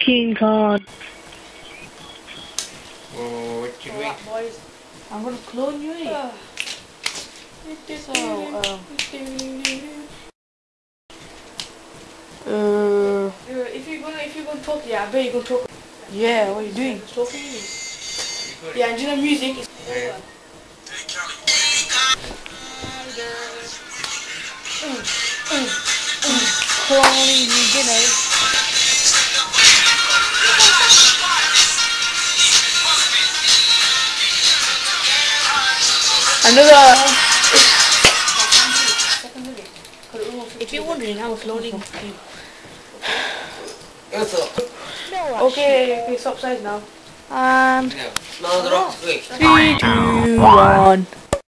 King card. Oh, what you doing? Alright, boys. I'm gonna clone you. eh? Uh, So, um, uh, uh, if you're gonna if you're gonna talk, yeah, I bet you're gonna talk. yeah, what are you doing? Talking. Yeah, and you know music. is- Yeah. Cloning you, you know. Another. If you're wondering, I'm loading. What's up? Okay, okay, stop size now. And No, the rock's three, two, one.